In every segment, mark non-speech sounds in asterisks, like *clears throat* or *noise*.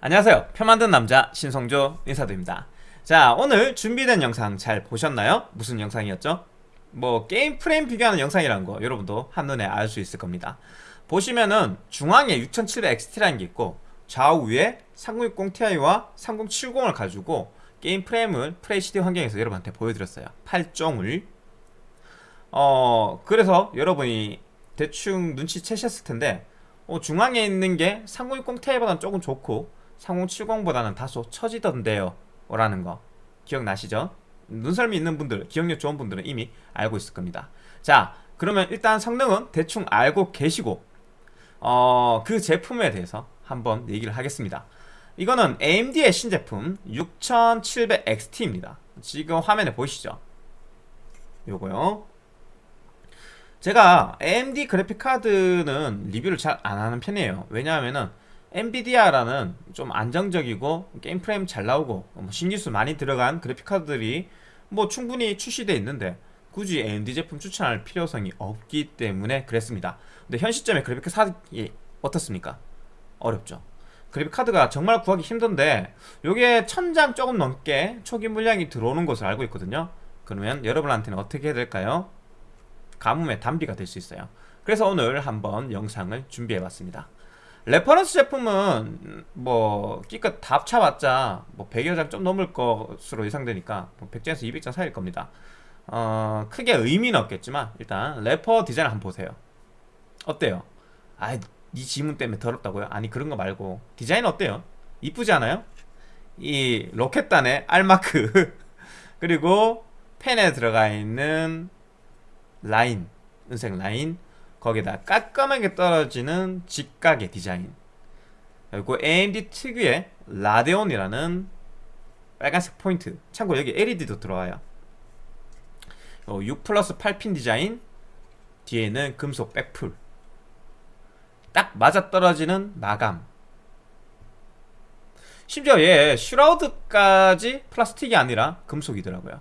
안녕하세요. 표 만든 남자 신성조 인사드립니다. 자 오늘 준비된 영상 잘 보셨나요? 무슨 영상이었죠? 뭐 게임 프레임 비교하는 영상이라는 거 여러분도 한눈에 알 수 있을 겁니다. 보시면은 중앙에 6700XT라는 게 있고 좌우에 3060ti와 3070을 가지고 게임 프레임을 FHD 환경에서 여러분한테 보여드렸어요. 8종을. 어 그래서 여러분이 대충 눈치채셨을 텐데 어, 중앙에 있는 게 3060ti보다는 조금 좋고 3070보다는 다소 처지던데요. 라는 거. 기억나시죠? 눈썰미 있는 분들, 기억력 좋은 분들은 이미 알고 있을 겁니다. 자 그러면 일단 성능은 대충 알고 계시고 어, 그 제품에 대해서 한번 얘기를 하겠습니다. 이거는 AMD의 신제품 6700XT입니다. 지금 화면에 보이시죠? 요거요. 제가 AMD 그래픽카드는 리뷰를 잘 안하는 편이에요. 왜냐하면은 NVIDIA라는 좀 안정적이고 게임 프레임 잘 나오고 뭐 신기술 많이 들어간 그래픽카드들이 뭐 충분히 출시되어 있는데 굳이 AMD 제품 추천할 필요성이 없기 때문에 그랬습니다. 근데 현 시점에 그래픽카드 사기 어떻습니까? 어렵죠. 그래픽카드가 정말 구하기 힘든데 요게 천장 조금 넘게 초기 물량이 들어오는 것을 알고 있거든요. 그러면 여러분한테는 어떻게 해야 될까요? 가뭄의 단비가 될 수 있어요. 그래서 오늘 한번 영상을 준비해 봤습니다 reference 제품은 뭐 기껏 다 합쳐봤자 뭐 100여 장 좀 넘을 것으로 예상되니까 뭐 100장에서 200장 사이일 겁니다 어, 크게 의미는 없겠지만 일단 레퍼 디자인 한번 보세요 어때요? 아이 지문 때문에 더럽다고요? 아니 그런 거 말고 디자인 어때요? 이쁘지 않아요? 이 로켓단의 R마크 *laughs* 그리고 팬에 들어가 있는 라인 은색 라인 거기다 깔끔하게 떨어지는 직각의 디자인. 그리고 AMD 특유의 Radeon이라는 빨간색 포인트. 참고로 여기 LED도 들어와요. 6 플러스 8핀 디자인. 뒤에는 금속 백플. 딱 맞아떨어지는 마감. 심지어 얘 슈라우드까지 플라스틱이 아니라 금속이더라고요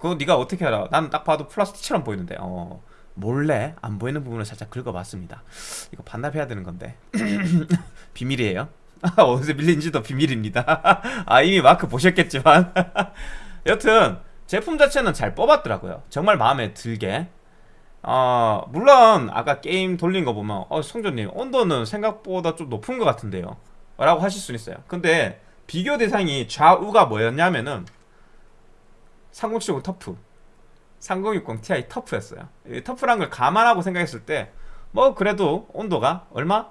그거 네가 어떻게 알아? 나는 딱 봐도 플라스틱처럼 보이는데. 어. 몰래 안 보이는 부분을 살짝 긁어봤습니다. 이거 반납해야 되는 건데. *clears throat* 비밀이에요? *laughs* 어디서 밀린지도 비밀입니다. *laughs* 아 이미 마크 보셨겠지만. *laughs* 여튼 제품 자체는 잘 뽑았더라고요. 정말 마음에 들게. 어 물론 아까 게임 돌린 거 보면 어 성조님 온도는 생각보다 좀 높은 것 같은데요. 라고 하실 수 있어요. 근데 비교 대상이 좌우가 뭐였냐면은 3070 터프. 3060 Ti 터프였어요. 터프란 걸 감안하고 생각했을 때 뭐 그래도 온도가 얼마?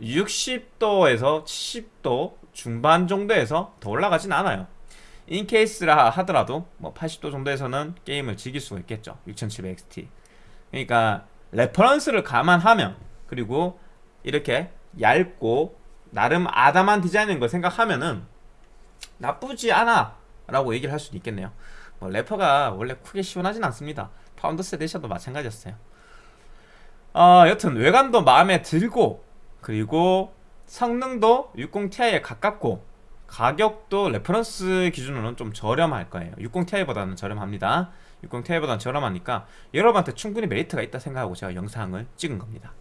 60도에서 70도 중반 정도에서 더 올라가진 않아요. in case라 하더라도 뭐 80도 정도에서는 게임을 즐길 수가 있겠죠. 6700XT 그러니까 reference를 감안하면 그리고 이렇게 얇고 나름 아담한 디자인인 걸 생각하면은 나쁘지 않아 라고 얘기를 할 수도 있겠네요. 뭐 레퍼가 원래 크게 시원하진 않습니다. Founders Edition도 마찬가지였어요. 어, 여튼 외관도 마음에 들고 그리고 성능도 60ti에 가깝고 가격도 reference 기준으로는 좀 저렴할 거예요. 60ti보다는 저렴합니다. 60ti보다는 저렴하니까 여러분한테 충분히 메리트가 있다 생각하고 제가 영상을 찍은 겁니다.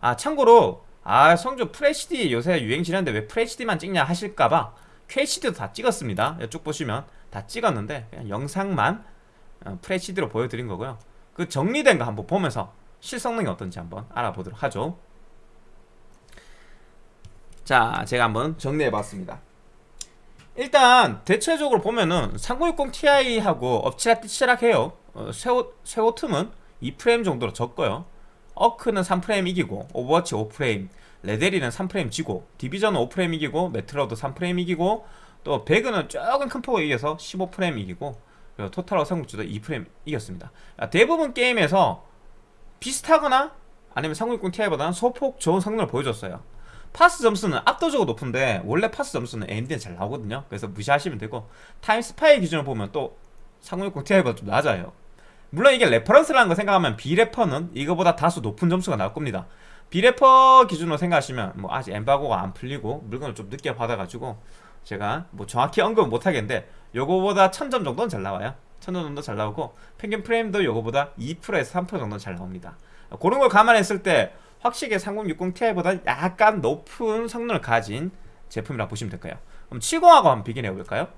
아 참고로 아 성조 FHD 요새 유행 지났는데 왜 FHD만 찍냐 하실까봐 QHD도 다 찍었습니다. 이쪽 보시면 다 찍었는데 그냥 영상만 어, FHD로 보여드린 거고요. 그 정리된 거 한번 보면서 실성능이 어떤지 한번 알아보도록 하죠. 자 제가 한번 정리해봤습니다. 일단 대체적으로 보면은 3060 Ti하고 엎치락뒤치락해요. 어, 섀오, 섀오툼은 2프레임 정도로 적고요. 어크는 3프레임 이기고 오버워치 5프레임 레데리는 3프레임 지고 디비전은 5프레임 이기고 메트로도 3프레임 이기고 또 배그는 조금 큰 폭을 이겨서 15프레임 이기고 그리고 토탈워 삼국지도 2프레임 이겼습니다. 대부분 게임에서 비슷하거나 아니면 3060 Ti보다는 소폭 좋은 성능을 보여줬어요. 파스 점수는 압도적으로 높은데 원래 파스 점수는 AMD는 잘 나오거든요. 그래서 무시하시면 되고 Time Spy 기준으로 보면 또3060 Ti보다 좀 낮아요. 물론 이게 reference라는 거 생각하면 비레퍼는 이거보다 다소 높은 점수가 나올 겁니다 비레퍼 기준으로 생각하시면 뭐 아직 엠바고가 안 풀리고 물건을 좀 늦게 받아가지고 제가 뭐 정확히 언급은 못하겠는데 요거보다 1000점 정도는 잘 나와요 1000점 정도 잘 나오고 평균 프레임도 요거보다 2%에서 3% 정도는 잘 나옵니다 그런 걸 감안했을 때 확실히 3060 Ti보다 약간 높은 성능을 가진 제품이라 보시면 될까요? 그럼 70하고 한번 비교해 볼까요?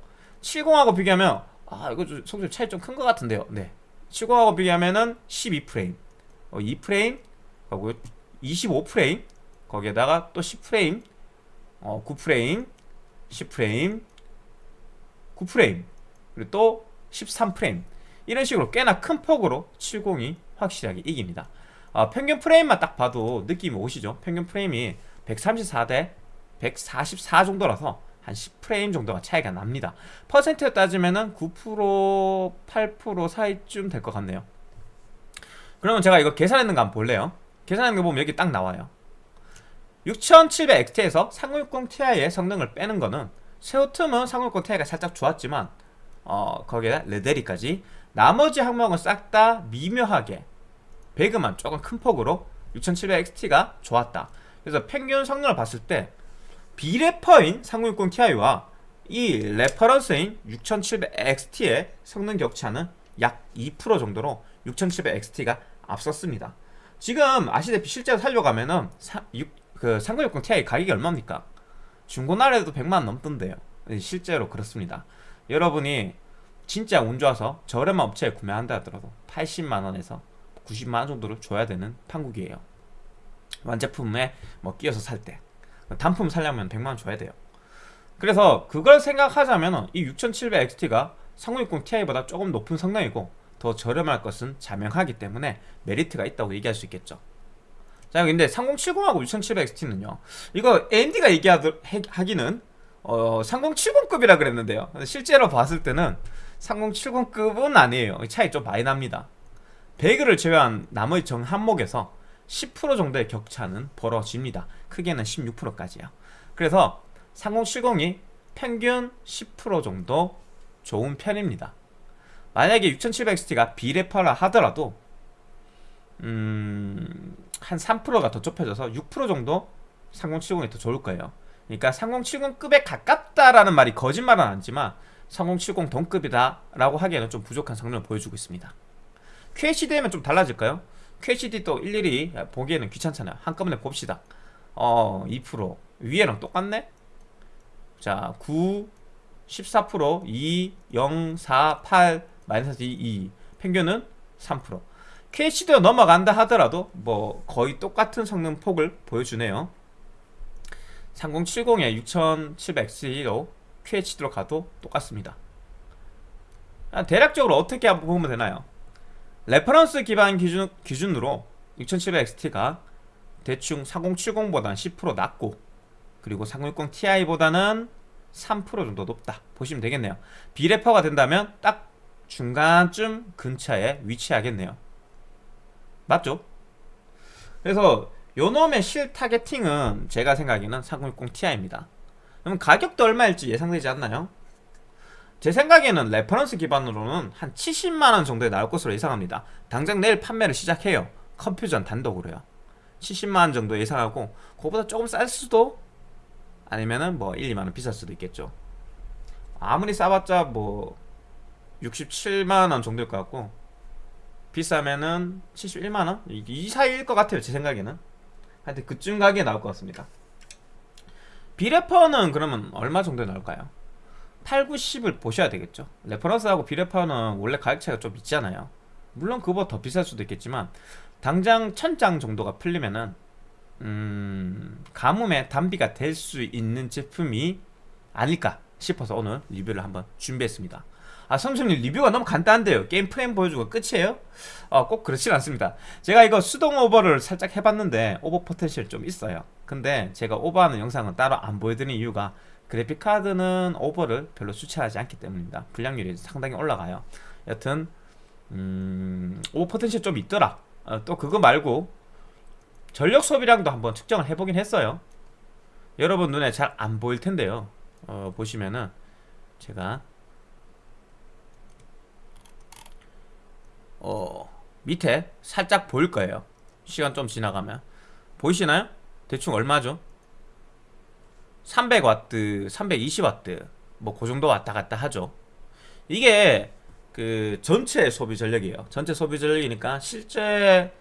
70하고 비교하면 아 이거 좀 성질 차이 좀 큰 것 같은데요. 네. 70하고 비교하면은 12프레임, 어, 2프레임, 하고 25프레임, 거기에다가 또 10프레임, 어, 9프레임, 10프레임, 9프레임, 그리고 또 13프레임. 이런 식으로 꽤나 큰 폭으로 70이 확실하게 이깁니다. 어, 평균 프레임만 딱 봐도 느낌이 오시죠? 평균 프레임이 134대 144 정도라서 한 10프레임 정도가 차이가 납니다. 퍼센트에 따지면 은 9% 8% 사이쯤 될 것 같네요. 그러면 제가 이거 계산했는 거 한번 볼래요? 계산하는 거 보면 여기 딱 나와요. 6700XT에서 3060 Ti의 성능을 빼는 거는 섀오툼은 3060 Ti가 살짝 좋았지만 어, 거기에 레데리까지 나머지 항목은 싹 다 미묘하게 배그만 조금 큰 폭으로 6700XT가 좋았다. 그래서 평균 성능을 봤을 때 비레퍼인 3060 Ti와 이 reference인 6700XT의 성능 격차는 약 2% 정도로 6700XT가 앞섰습니다. 지금 아시다시피 실제로 살려가면은 사, 6, 그3060 Ti 가격이 얼마입니까? 중고나라에도 100만 넘던데요. 네, 실제로 그렇습니다. 여러분이 진짜 운 좋아서 저렴한 업체에 구매한다 하더라도 80만원에서 90만원 정도를 줘야 되는 판국이에요. 완제품에 뭐 끼워서 살 때. 단품 살려면 100만원 줘야 돼요. 그래서 그걸 생각하자면 이 6700XT가 3060 Ti보다 조금 높은 성능이고 더 저렴할 것은 자명하기 때문에 메리트가 있다고 얘기할 수 있겠죠. 자 근데 3070하고 6700XT는요 이거 AMD가 얘기하기는 어, 3070급이라 그랬는데요. 실제로 봤을 때는 3070급은 아니에요. 차이 좀 많이 납니다. 배그를 제외한 나머지 정 항목에서 10% 정도의 격차는 벌어집니다. 크게는 16%까지요. 그래서 3070이 평균 10% 정도 좋은 편입니다 만약에 6700XT가 비레퍼라 하더라도 음... 한 3%가 더 좁혀져서 6% 정도 3070이 더 좋을 거예요. 그러니까 3070급에 가깝다라는 말이 거짓말은 아니지만 3070 동급이다 라고 하기에는 좀 부족한 성능을 보여주고 있습니다. QHD면 좀 달라질까요? QHD 또 일일이 보기에는 귀찮잖아요. 한꺼번에 봅시다. 어, 2% 위에랑 똑같네? 자, 9, 14%, 2, 0, 4, 8, 마이너스 2, 2 평균은 3% QHD로 넘어간다 하더라도 뭐 거의 똑같은 성능 폭을 보여주네요. 3070에 6700X로 QHD로 가도 똑같습니다. 아, 대략적으로 어떻게 보면 되나요? reference 기반 기준, 기준으로 6700XT가 대충 4070보다는 10% 낮고 그리고 3060 Ti보다는 3% 정도 높다. 보시면 되겠네요. 비레퍼가 된다면 딱 중간쯤 근처에 위치하겠네요. 맞죠? 그래서 요놈의 실 targeting은 제가 생각에는 3060 Ti입니다. 그럼 가격도 얼마일지 예상되지 않나요? 제 생각에는 reference 기반으로는 한 70만원 정도에 나올 것으로 예상합니다. 당장 내일 판매를 시작해요. 컴퓨존 단독으로요. 70만원 정도 예상하고 그거보다 조금 쌀 수도 아니면은 뭐 1, 2만원 비쌀 수도 있겠죠. 아무리 싸봤자 뭐 67만원 정도일 것 같고 비싸면은 71만원? 이 사이일 것 같아요 제 생각에는. 하여튼 그쯤 가격에 나올 것 같습니다. 비레퍼는 그러면 얼마 정도에 나올까요? 8, 9, 10을 보셔야 되겠죠. reference하고 비레퍼는 원래 가격 차이가 좀 있잖아요. 물론 그거보다 더 비쌀 수도 있겠지만 당장 1000장 정도가 풀리면은 음... 가뭄의 단비가 될 수 있는 제품이 아닐까 싶어서 오늘 리뷰를 한번 준비했습니다 아 선생님 리뷰가 너무 간단한데요. 게임 프레임 보여주고 끝이에요? 어, 꼭 그렇진 않습니다. 제가 이거 수동 오버를 살짝 해봤는데 오버 potential 좀 있어요. 근데 제가 오버하는 영상은 따로 안 보여드리는 이유가 그래픽카드는 오버를 별로 추천하지 않기 때문입니다. 불량률이 상당히 올라가요. 여튼 음, 오버 potential 좀 있더라. 어, 또 그거 말고 전력 소비량도 한번 측정을 해보긴 했어요. 여러분 눈에 잘 안 보일 텐데요. 어, 보시면은 제가 어, 밑에 살짝 보일 거예요. 시간 좀 지나가면. 보이시나요? 대충 얼마죠? 300W, 320W 뭐그 정도 왔다 갔다 하죠. 이게 그 전체 소비 전력이에요. 전체 소비 전력이니까 실제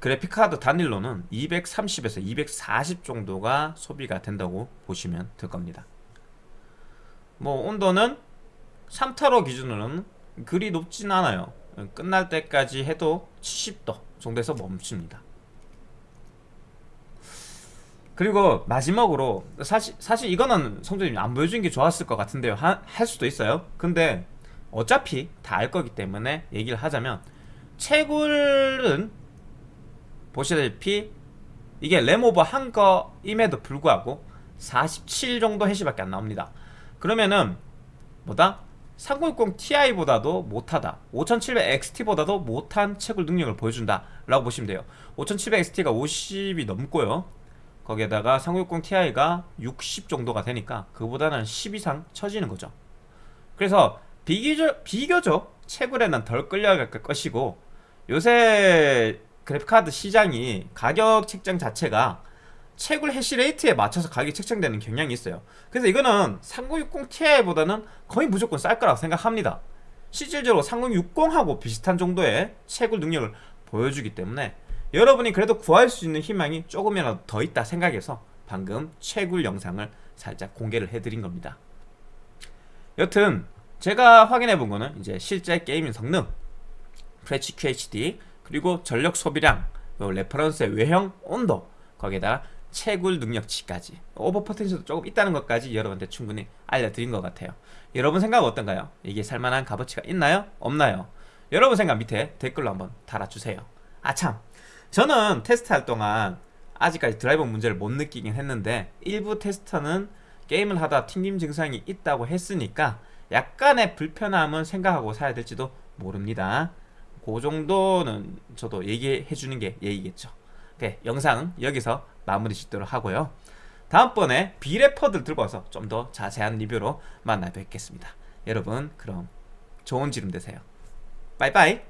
그래픽카드 단일로는 230에서 240 정도가 소비가 된다고 보시면 될 겁니다. 뭐 온도는 3타로 기준으로는 그리 높진 않아요 끝날 때까지 해도 70도 정도에서 멈춥니다. 그리고 마지막으로 사실 사실 이거는 성조님 안 보여준 게 좋았을 것 같은데요. 하, 할 수도 있어요. 근데 어차피 다 알 거기 때문에 얘기를 하자면 채굴은 보시다시피 이게 램오버 한 거임에도 불구하고 47 정도 해시밖에 안 나옵니다. 그러면은 뭐다? 3060 Ti보다도 못하다. 5700XT보다도 못한 채굴 능력을 보여준다. 라고 보시면 돼요. 5700XT가 50이 넘고요. 거기에다가 3060 Ti가 60 정도가 되니까 그보다는 10 이상 처지는 거죠. 그래서 비교적, 비교적 채굴에는 덜 끌려갈 것이고 요새 그래픽카드 시장이 가격 책정 자체가 채굴 hash rate에 맞춰서 가격이 책정되는 경향이 있어요. 그래서 이거는 3060 Ti보다는 거의 무조건 쌀 거라고 생각합니다. 실질적으로 3060하고 비슷한 정도의 채굴 능력을 보여주기 때문에 여러분이 그래도 구할 수 있는 희망이 조금이라도 더 있다 생각해서 방금 채굴 영상을 살짝 공개를 해드린 겁니다. 여튼 제가 확인해 본 거는 이제 실제 gaming 성능 FHD 그리고 전력 소비량 reference의 외형 온도 거기에다가 채굴 능력치까지 오버 potential도 조금 있다는 것까지 여러분한테 충분히 알려드린 것 같아요 여러분 생각은 어떤가요? 이게 살만한 값어치가 있나요? 없나요? 여러분 생각 밑에 댓글로 한번 달아주세요 아참 저는 테스트할 동안 아직까지 드라이버 문제를 못 느끼긴 했는데 일부 테스터는 게임을 하다 튕김 증상이 있다고 했으니까 약간의 불편함은 생각하고 사야 될지도 모릅니다 그 정도는 저도 얘기해 주는 게 예의겠죠 네, 영상 여기서 마무리 짓도록 하고요. 다음번에 비레퍼들 들고 와서 좀 더 자세한 리뷰로 만나 뵙겠습니다. 여러분 그럼 좋은 지름 되세요. 빠이빠이